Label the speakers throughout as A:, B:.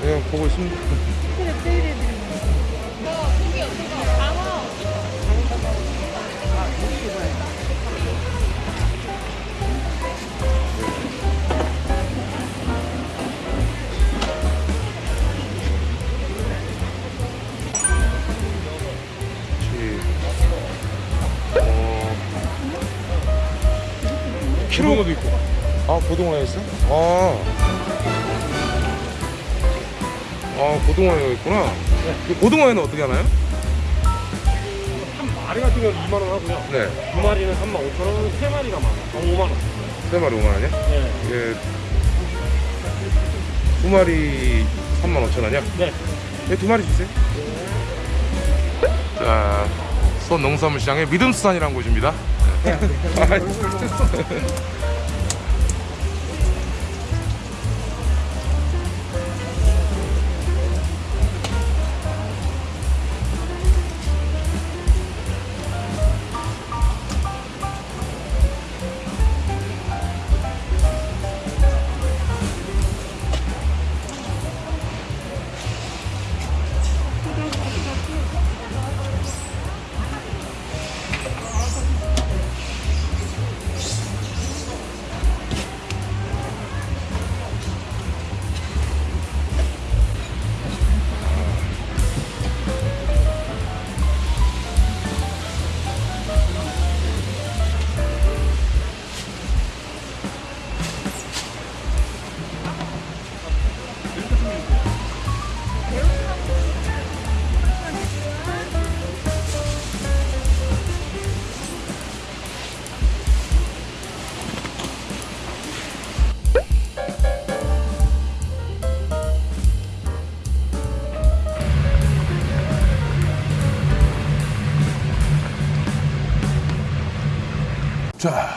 A: 그냥 보고 있습니다.
B: 키로도 있고.
A: 아 고등어가 있어? 아, 아 고등어가 있구나. 이 고등어에는 어떻게 하나요?
B: 한 마리 같은 경우는 2만 원 하고요.
A: 네,
B: 두 마리는 3만 5천 원, 세 마리가 만 원. 어, 5만 원.
A: 세 마리 5만 원이야?
B: 네.
A: 이게 두 마리 3만 5천 원이야?
B: 네.
A: 네, 두 마리 주세요. 자, 수원 농수산물 시장의 믿음수산이라는 곳입니다. 네. 자,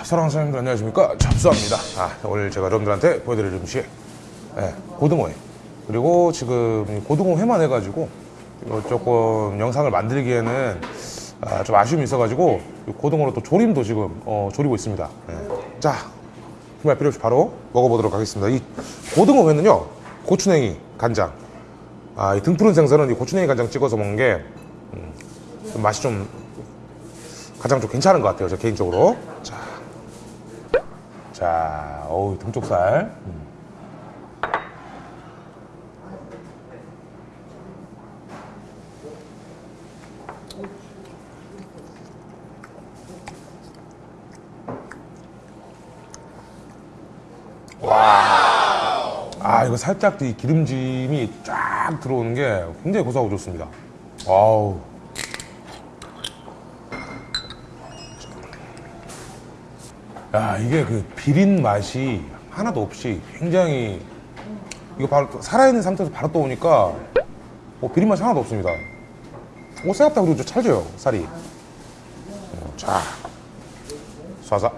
A: 사랑하는 사장님들 안녕하십니까? 잡수합니다. 아, 오늘 제가 여러분들한테 보여드릴 음식, 예, 고등어회. 그리고 지금 이 고등어 회만 해가지고 이거 조금 영상을 만들기에는 아, 좀 아쉬움이 있어가지고 이 고등어로 또 조림도 지금 어, 조리고 있습니다. 예. 자, 그말 필요 없이 바로 먹어보도록 하겠습니다. 이 고등어 회는요, 고추냉이, 간장. 아, 이 등푸른 생선은 이 고추냉이 간장 찍어서 먹는 게 음, 좀 맛이 좀 가장 좀 괜찮은 것 같아요, 저 개인적으로. 자, 자, 어우 등쪽살. 아 이거 살짝 이 기름짐이 쫙 들어오는 게 굉장히 고소하고 좋습니다. 아우. 야 이게 그 비린 맛이 하나도 없이 굉장히 이거 바로 또 살아있는 상태에서 바로 떠오니까 뭐 비린 맛이 하나도 없습니다. 오 생각보다 그리고 좀 찰져요 살이. 어, 자 쏴서.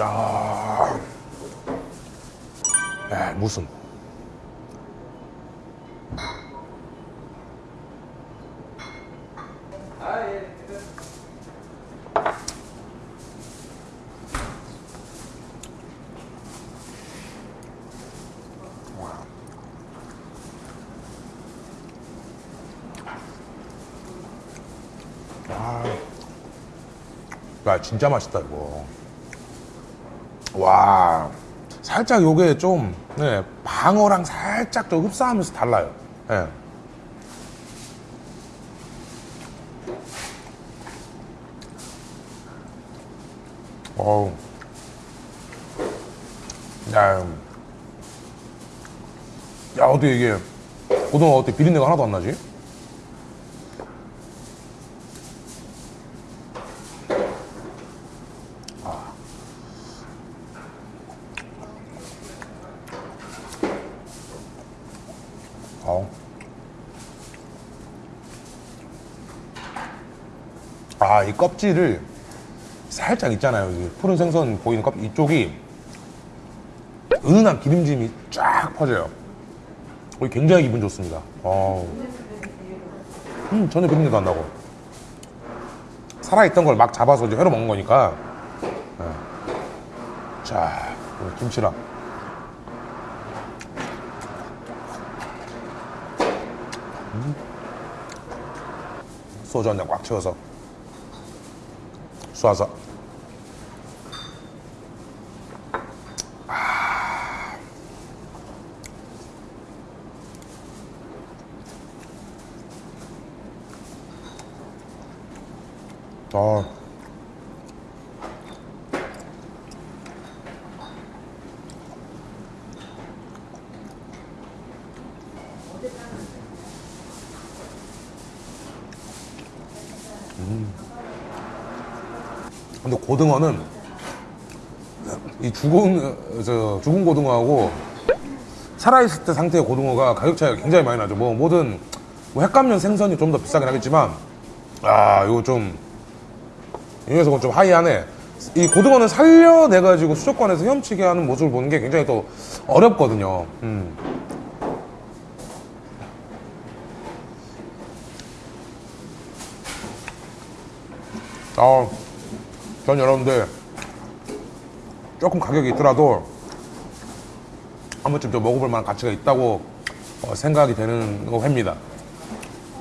A: 아. 아. 야, 무슨. 야, 진짜 맛있다, 이거. 와, 살짝 요게 좀, 네, 방어랑 살짝 좀 흡사하면서 달라요. 예. 어우. 야, 야, 어떻게 이게, 고등어 어떻게 비린내가 하나도 안 나지? 어. 아, 이 껍질을 살짝 있잖아요. 이 푸른 생선 보이는 껍 이쪽이 은은한 기름짐이 쫙 퍼져요. 어, 굉장히 기분 좋습니다. 어. 음, 전혀 비린내도 안 나고. 살아있던 걸 막 잡아서 이제 회로 먹는 거니까. 예. 자, 김치랑. 음. 소주 한 잔 꽉 채워서. 쏴서. 아. 음. 고등어는 이 죽은 어, 저 죽은 고등어하고 살아있을 때 상태의 고등어가 가격 차이가 굉장히 많이 나죠. 뭐 뭐든 뭐 횟감용 생선이 좀 더 비싸긴 하겠지만 아 이거 좀 이 녀석은 좀 하이하네. 이 고등어는 살려내가지고 수족관에서 헤엄치게 하는 모습을 보는 게 굉장히 또 어렵거든요. 음. 아, 전 여러분들 조금 가격이 있더라도 한 번쯤 좀 먹어볼 만한 가치가 있다고 어, 생각이 되는 거 회입니다.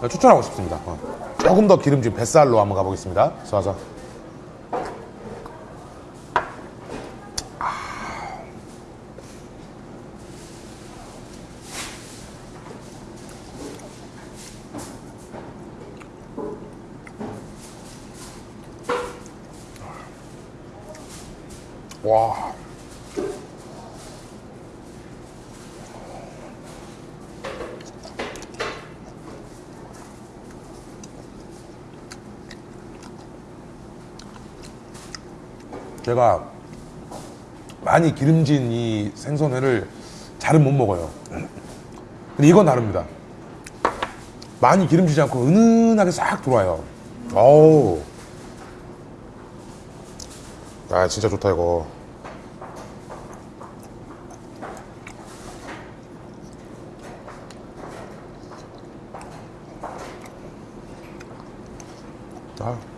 A: 추천하고 싶습니다. 어. 조금 더 기름진 뱃살로 한번 가보겠습니다. 쏴서. 와. 제가 많이 기름진 이 생선회를 잘은 못 먹어요. 근데 이건 다릅니다. 많이 기름지지 않고 은은하게 싹 들어와요. 어우. 아 진짜 좋다 이거 아.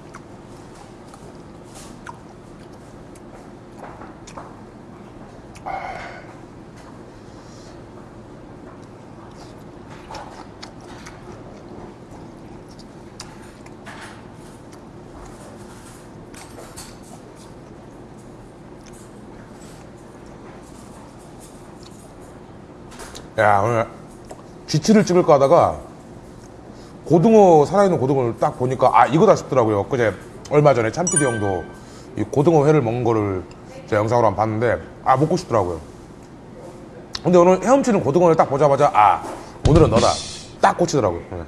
A: 야 오늘 쥐치를 찍을까 하다가 고등어 살아있는 고등어를 딱 보니까 아 이거다 싶더라고요 그제 얼마 전에 참피디 형도 이 고등어 회를 먹는 거를 제가 영상으로 한번 봤는데 아 먹고 싶더라고요 근데 오늘 헤엄치는 고등어를 딱 보자마자 아 오늘은 너다 딱 꽂히더라고요 네.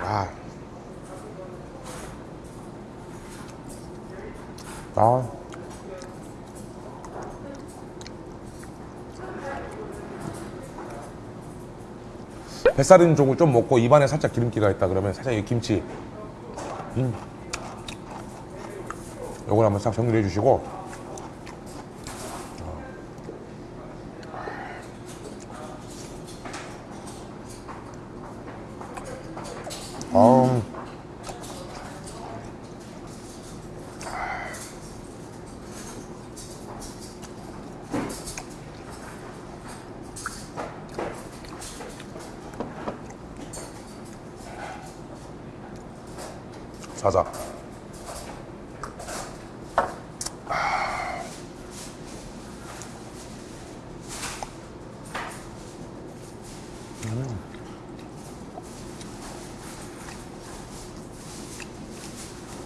A: 아. 아. 뱃살 있는 쪽을 좀 먹고 입안에 살짝 기름기가 있다 그러면 살짝 이 김치 음. 요걸 한번 싹 정리해 주시고 자자.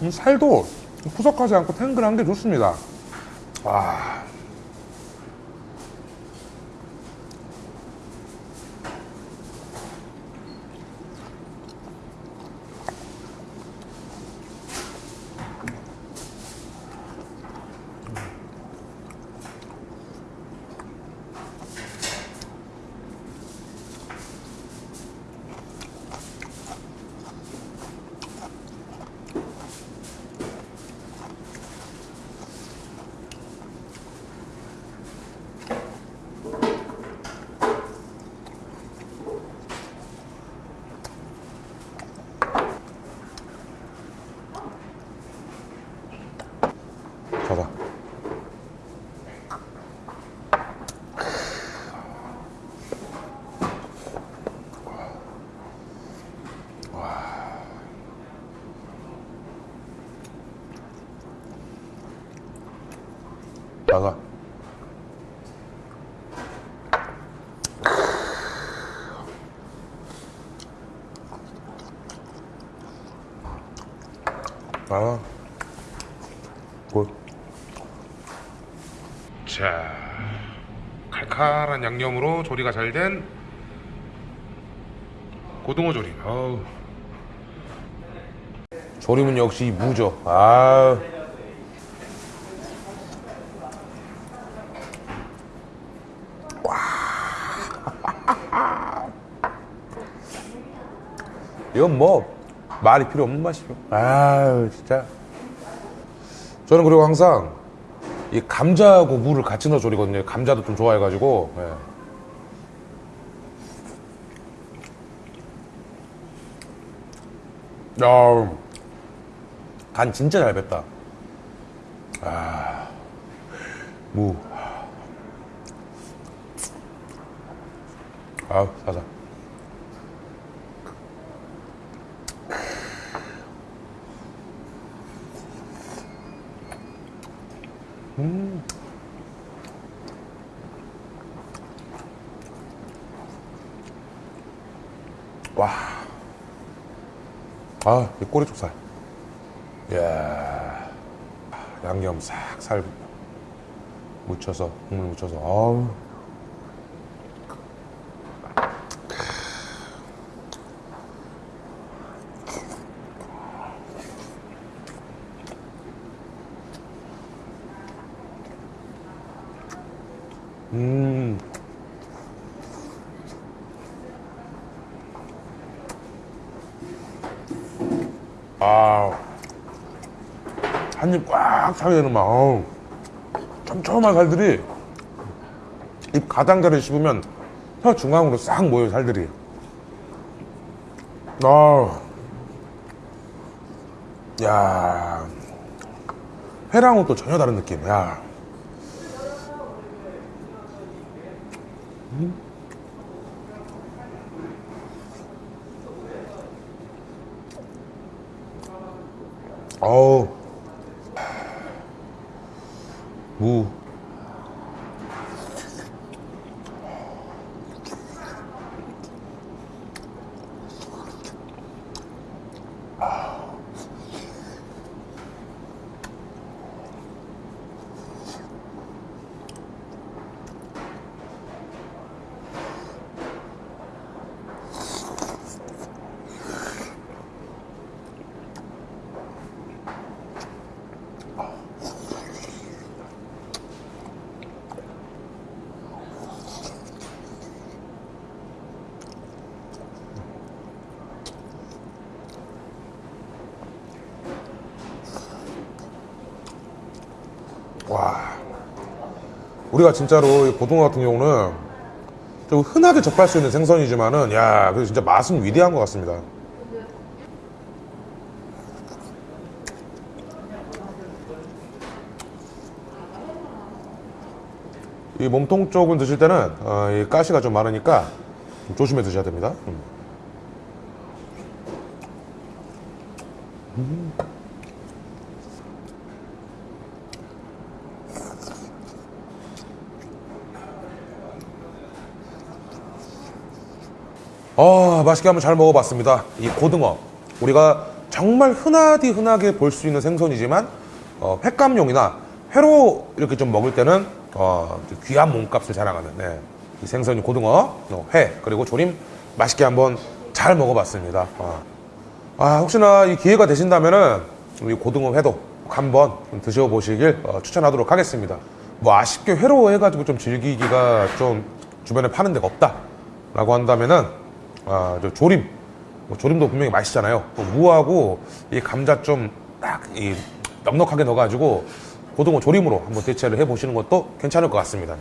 A: 음, 살도 푸석하지 않고 탱글한 게 좋습니다. 와. 아, 굿. 자, 칼칼한 양념으로 조리가 잘 된 고등어 조림. 아우. 조림은 역시 무죠. 아. 이건 뭐 말이 필요 없는 맛이죠. 아 진짜. 저는 그리고 항상 이 감자하고 무를 같이 넣어 조리거든요. 감자도 좀 좋아해가지고. 예. 야, 간 진짜 잘 뱄다. 아, 무. 아, 사 사. 와. 아, 이 꼬리쪽살. 이야. 양념 싹 살 묻혀서, 국물 묻혀서, 아우. 한 입 꽉 차게 되는 맛. 아우. 촘촘한 살들이 입 가장자리를 씹으면 혀 중앙으로 싹 모여요, 살들이. 아. 야. 회랑은 또 전혀 다른 느낌. 야. 어우. 무. 우리가 진짜로 이 고등어 같은 경우는 좀 흔하게 접할 수 있는 생선이지만은, 야, 그 진짜 맛은 위대한 것 같습니다. 이 몸통 쪽은 드실 때는 어, 이 가시가 좀 많으니까 좀 조심해 드셔야 됩니다. 음. 아, 맛있게 한번 잘 먹어봤습니다. 이 고등어. 우리가 정말 흔하디 흔하게 볼 수 있는 생선이지만, 어, 횟감용이나 회로 이렇게 좀 먹을 때는, 어, 좀 귀한 몸값을 자랑하는, 네. 이 생선이 고등어, 어, 회, 그리고 조림 맛있게 한번 잘 먹어봤습니다. 아, 아, 혹시나 이 기회가 되신다면은, 이 고등어 회도 꼭 한번 좀 드셔보시길 어, 추천하도록 하겠습니다. 뭐 아쉽게 회로 해가지고 좀 즐기기가 좀 주변에 파는 데가 없다. 라고 한다면은, 아, 저 조림. 뭐 조림도 분명히 맛있잖아요. 또 무하고 이 감자 좀 딱 이 넉넉하게 넣어가지고 고등어 조림으로 한번 대체를 해보시는 것도 괜찮을 것 같습니다.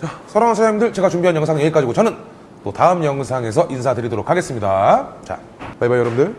A: 자, 사랑하는 사장님들, 제가 준비한 영상 여기까지고 저는 또 다음 영상에서 인사드리도록 하겠습니다. 자, 바이바이 여러분들.